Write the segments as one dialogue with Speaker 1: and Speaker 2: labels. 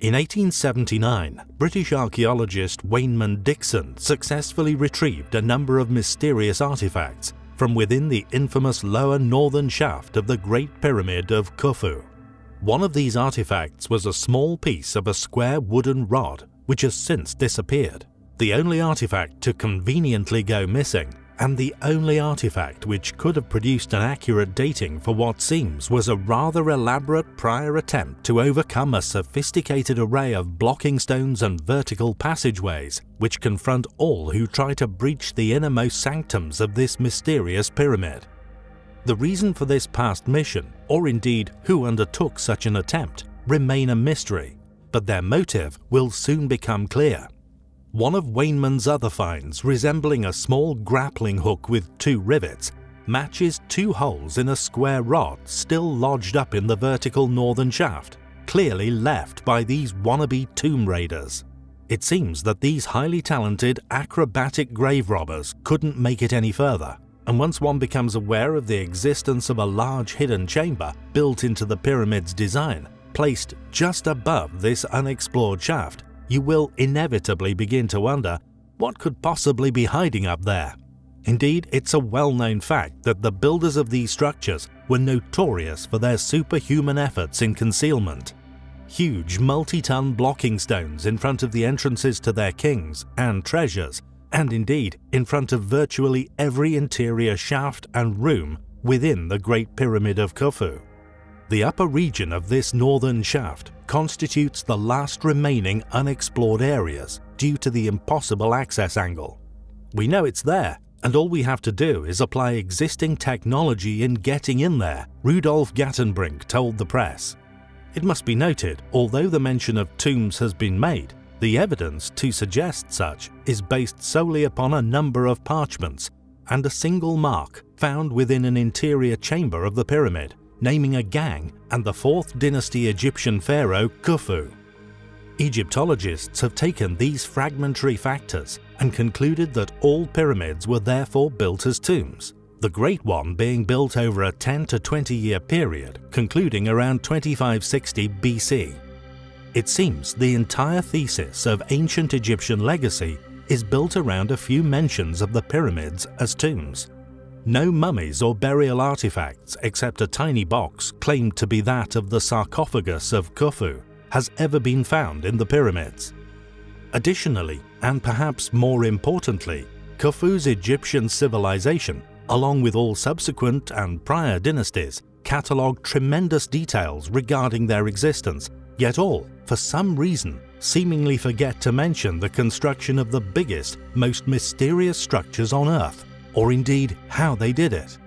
Speaker 1: In 1879, British archaeologist Waynman Dixon successfully retrieved a number of mysterious artifacts from within the infamous lower northern shaft of the Great Pyramid of Khufu. One of these artifacts was a small piece of a square wooden rod which has since disappeared, the only artifact to conveniently go missing and the only artifact which could have produced an accurate dating for what seems was a rather elaborate prior attempt to overcome a sophisticated array of blocking stones and vertical passageways which confront all who try to breach the innermost sanctums of this mysterious pyramid. The reason for this past mission, or indeed who undertook such an attempt, remain a mystery, but their motive will soon become clear. One of Waynman's other finds, resembling a small grappling hook with two rivets, matches two holes in a square rod still lodged up in the vertical northern shaft, clearly left by these wannabe tomb raiders. It seems that these highly talented, acrobatic grave robbers couldn't make it any further, and once one becomes aware of the existence of a large hidden chamber built into the pyramid's design, placed just above this unexplored shaft, you will inevitably begin to wonder what could possibly be hiding up there. Indeed, it's a well-known fact that the builders of these structures were notorious for their superhuman efforts in concealment. Huge multi-ton blocking stones in front of the entrances to their kings and treasures, and indeed in front of virtually every interior shaft and room within the Great Pyramid of Khufu. The upper region of this northern shaft constitutes the last remaining unexplored areas due to the impossible access angle. We know it's there, and all we have to do is apply existing technology in getting in there, Rudolf Gantenbrink told the press. It must be noted, although the mention of tombs has been made, the evidence to suggest such is based solely upon a number of parchments and a single mark found within an interior chamber of the pyramid naming a gang and the 4th dynasty Egyptian pharaoh Khufu. Egyptologists have taken these fragmentary factors and concluded that all pyramids were therefore built as tombs, the Great One being built over a 10 to 20 year period concluding around 2560 BC. It seems the entire thesis of ancient Egyptian legacy is built around a few mentions of the pyramids as tombs. No mummies or burial artifacts except a tiny box claimed to be that of the sarcophagus of Khufu has ever been found in the pyramids. Additionally, and perhaps more importantly, Khufu's Egyptian civilization, along with all subsequent and prior dynasties, catalogue tremendous details regarding their existence, yet all, for some reason, seemingly forget to mention the construction of the biggest, most mysterious structures on Earth or indeed how they did it.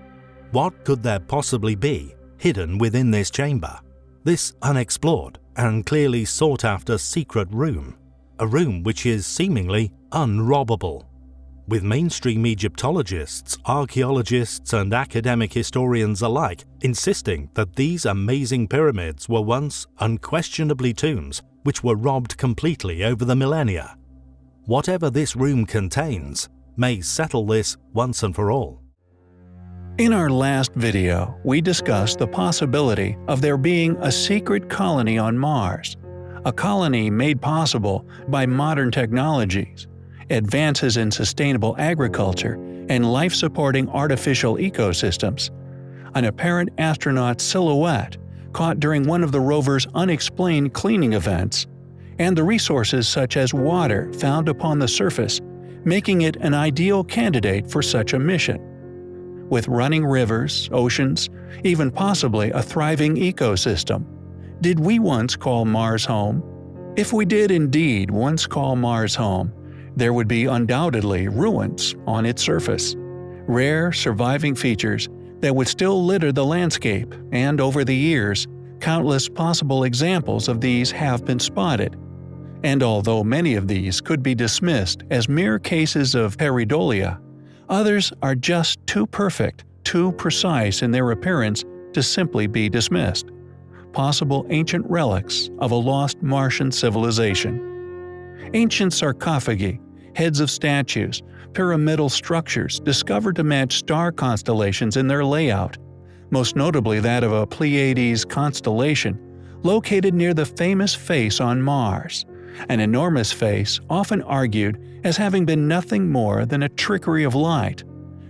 Speaker 1: What could there possibly be hidden within this chamber? This unexplored and clearly sought after secret room, a room which is seemingly unrobbable. With mainstream Egyptologists, archaeologists and academic historians alike insisting that these amazing pyramids were once unquestionably tombs which were robbed completely over the millennia. Whatever this room contains, may settle this once and for all.
Speaker 2: In our last video, we discussed the possibility of there being a secret colony on Mars, a colony made possible by modern technologies, advances in sustainable agriculture, and life-supporting artificial ecosystems. An apparent astronaut silhouette caught during one of the rover's unexplained cleaning events, and the resources such as water found upon the surface making it an ideal candidate for such a mission. With running rivers, oceans, even possibly a thriving ecosystem. Did we once call Mars home? If we did indeed once call Mars home, there would be undoubtedly ruins on its surface. Rare, surviving features that would still litter the landscape, and over the years, countless possible examples of these have been spotted, and although many of these could be dismissed as mere cases of pareidolia, others are just too perfect, too precise in their appearance to simply be dismissed. Possible ancient relics of a lost Martian civilization. Ancient sarcophagi, heads of statues, pyramidal structures discovered to match star constellations in their layout, most notably that of a Pleiades constellation located near the famous face on Mars, an enormous face often argued as having been nothing more than a trickery of light.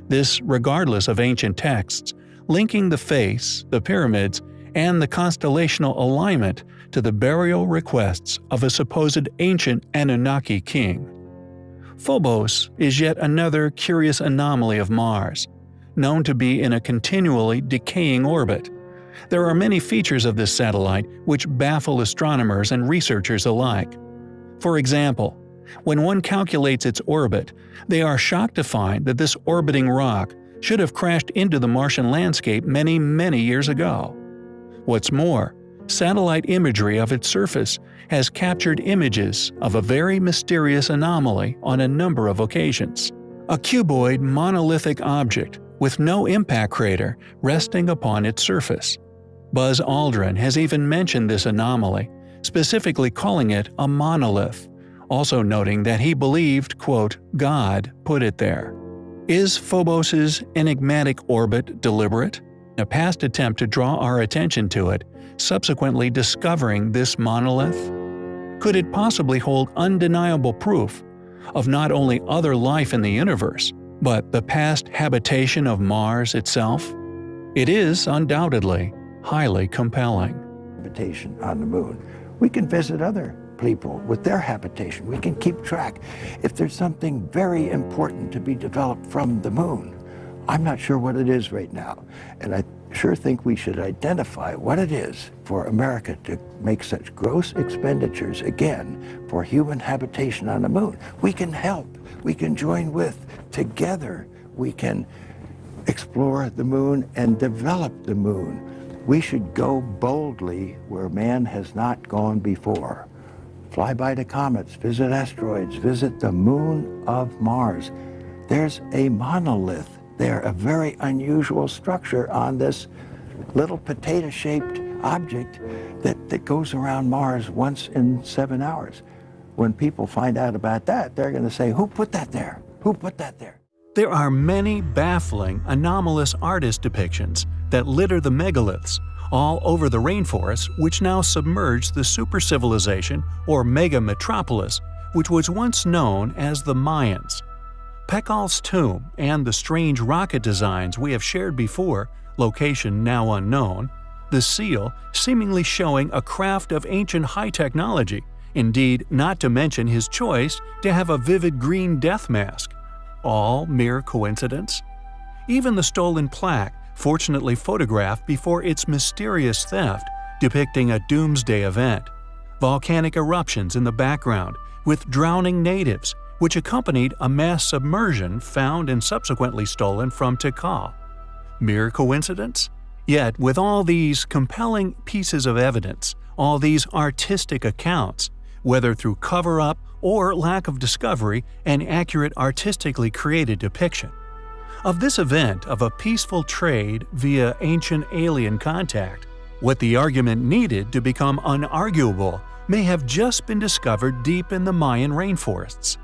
Speaker 2: This regardless of ancient texts, linking the face, the pyramids, and the constellational alignment to the burial requests of a supposed ancient Anunnaki king. Phobos is yet another curious anomaly of Mars, known to be in a continually decaying orbit. There are many features of this satellite which baffle astronomers and researchers alike. For example, when one calculates its orbit, they are shocked to find that this orbiting rock should have crashed into the Martian landscape many, many years ago. What's more, satellite imagery of its surface has captured images of a very mysterious anomaly on a number of occasions. A cuboid monolithic object with no impact crater resting upon its surface. Buzz Aldrin has even mentioned this anomaly, specifically calling it a monolith, also noting that he believed, quote, God put it there. Is Phobos's enigmatic orbit deliberate? A past attempt to draw our attention to it, subsequently discovering this monolith? Could it possibly hold undeniable proof of not only other life in the universe, but the past habitation of Mars itself? It is, undoubtedly, highly compelling.
Speaker 3: Habitation on the moon. We can visit other people with their habitation. We can keep track. If there's something very important to be developed from the moon, I'm not sure what it is right now. And I sure think we should identify what it is for America to make such gross expenditures again for human habitation on the moon. We can help. We can join with. Together, we can explore the moon and develop the moon. We should go boldly where man has not gone before. Fly by the comets, visit asteroids, visit the moon of Mars. There's a monolith there, a very unusual structure on this little potato-shaped object that, that goes around Mars once in seven hours. When people find out about that, they're going to say, who put that there? Who put that there?
Speaker 2: There are many baffling, anomalous artist depictions that litter the megaliths all over the rainforests which now submerge the super-civilization or mega-metropolis which was once known as the Mayans. Pakal's tomb and the strange rocket designs we have shared before, location now unknown, the seal seemingly showing a craft of ancient high technology, indeed not to mention his choice to have a vivid green death mask, all mere coincidence? Even the stolen plaque, fortunately photographed before its mysterious theft, depicting a doomsday event. Volcanic eruptions in the background, with drowning natives, which accompanied a mass submersion found and subsequently stolen from Tikal. Mere coincidence? Yet, with all these compelling pieces of evidence, all these artistic accounts, whether through cover-up or lack of discovery and accurate artistically created depiction. Of this event of a peaceful trade via ancient alien contact, what the argument needed to become unarguable may have just been discovered deep in the Mayan rainforests.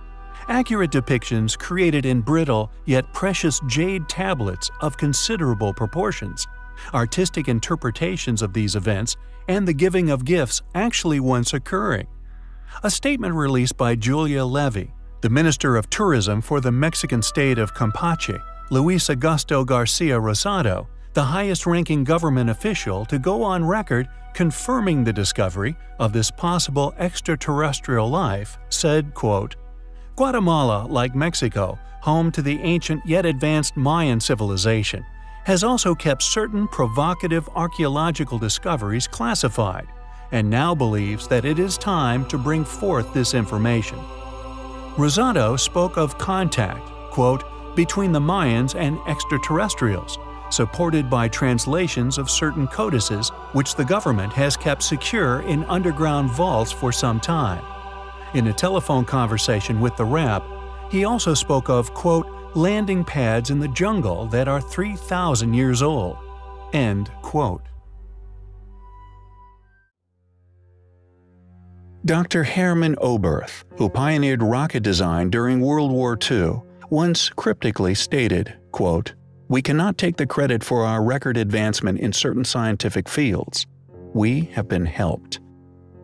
Speaker 2: Accurate depictions created in brittle yet precious jade tablets of considerable proportions, artistic interpretations of these events, and the giving of gifts actually once occurring, a statement released by Julia Levy, the Minister of Tourism for the Mexican state of Campeche, Luis Augusto Garcia Rosado, the highest-ranking government official to go on record confirming the discovery of this possible extraterrestrial life, said, quote, Guatemala, like Mexico, home to the ancient yet advanced Mayan civilization, has also kept certain provocative archaeological discoveries classified, and now believes that it is time to bring forth this information. Rosado spoke of contact, quote, between the Mayans and extraterrestrials, supported by translations of certain codices which the government has kept secure in underground vaults for some time. In a telephone conversation with the rep, he also spoke of, quote, landing pads in the jungle that are 3,000 years old. End quote. Dr. Hermann Oberth, who pioneered rocket design during World War II, once cryptically stated, quote, We cannot take the credit for our record advancement in certain scientific fields. we have been helped.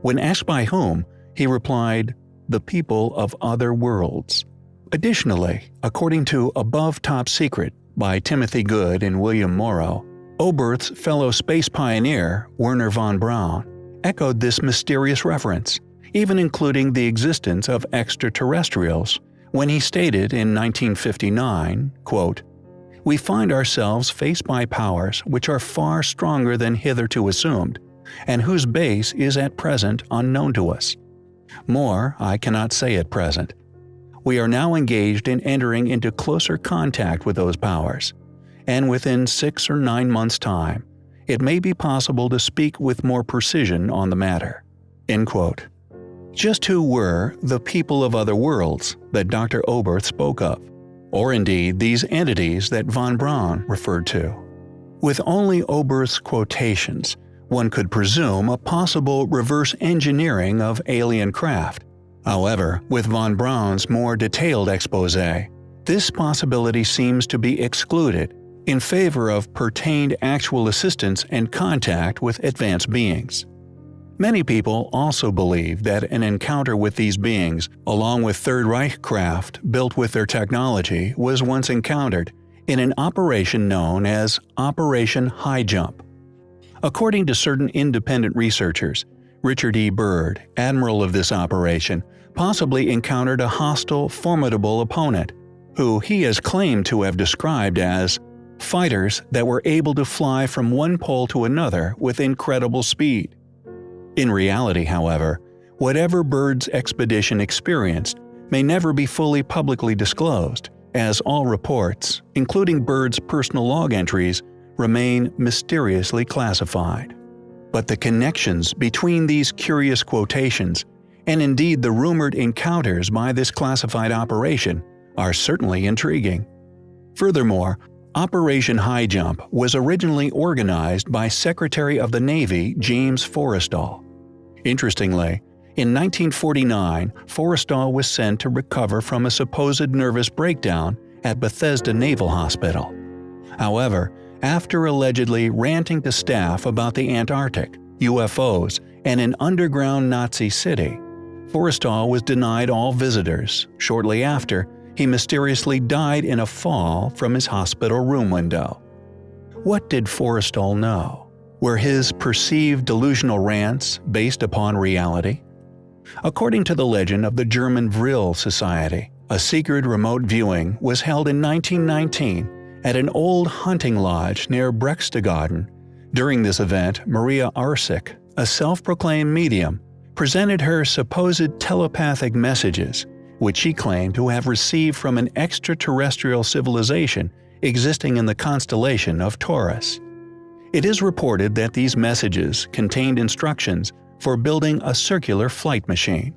Speaker 2: When asked by whom, he replied, the people of other worlds. Additionally, according to Above Top Secret by Timothy Good and William Morrow, Oberth's fellow space pioneer, Werner von Braun, echoed this mysterious reference, even including the existence of extraterrestrials, when he stated in 1959, quote, We find ourselves faced by powers which are far stronger than hitherto assumed, and whose base is at present unknown to us. More I cannot say at present. We are now engaged in entering into closer contact with those powers, and within six or nine months' time, it may be possible to speak with more precision on the matter. End quote. Just who were the people of other worlds that Dr. Oberth spoke of, or indeed these entities that von Braun referred to? With only Oberth's quotations, one could presume a possible reverse engineering of alien craft. However, with von Braun's more detailed expose, this possibility seems to be excluded in favor of pertained actual assistance and contact with advanced beings. Many people also believe that an encounter with these beings, along with Third Reich craft built with their technology, was once encountered in an operation known as Operation High Jump. According to certain independent researchers, Richard E. Byrd, admiral of this operation, possibly encountered a hostile, formidable opponent, who he has claimed to have described as fighters that were able to fly from one pole to another with incredible speed. In reality, however, whatever Byrd's expedition experienced may never be fully publicly disclosed, as all reports, including Byrd's personal log entries, remain mysteriously classified. But the connections between these curious quotations, and indeed the rumored encounters by this classified operation, are certainly intriguing. Furthermore, Operation High Jump was originally organized by Secretary of the Navy James Forrestal. Interestingly, in 1949, Forrestal was sent to recover from a supposed nervous breakdown at Bethesda Naval Hospital. However, after allegedly ranting to staff about the Antarctic, UFOs, and an underground Nazi city, Forrestal was denied all visitors. Shortly after, he mysteriously died in a fall from his hospital room window. What did Forrestal know? Were his perceived delusional rants based upon reality? According to the legend of the German Vril Society, a secret remote viewing was held in 1919 at an old hunting lodge near Berchtesgaden. During this event, Maria Orsic, a self-proclaimed medium, presented her supposed telepathic messages which she claimed to have received from an extraterrestrial civilization existing in the constellation of Taurus. It is reported that these messages contained instructions for building a circular flight machine.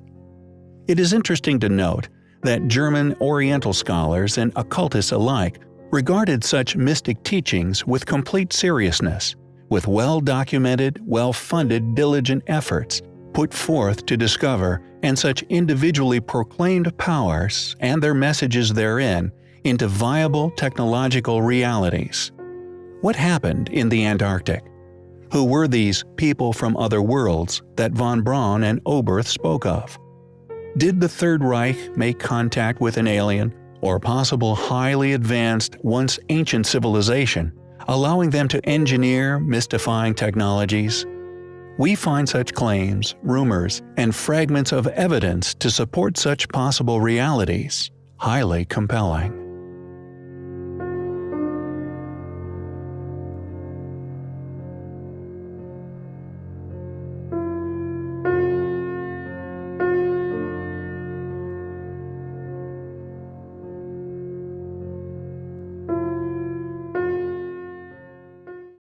Speaker 2: It is interesting to note that German Oriental scholars and occultists alike regarded such mystic teachings with complete seriousness, with well-documented, well-funded diligent efforts put forth to discover and such individually proclaimed powers and their messages therein into viable technological realities. What happened in the Antarctic? Who were these people from other worlds that von Braun and Oberth spoke of? Did the Third Reich make contact with an alien or possible highly advanced, once ancient civilization, allowing them to engineer mystifying technologies we find such claims, rumors, and fragments of evidence to support such possible realities highly compelling.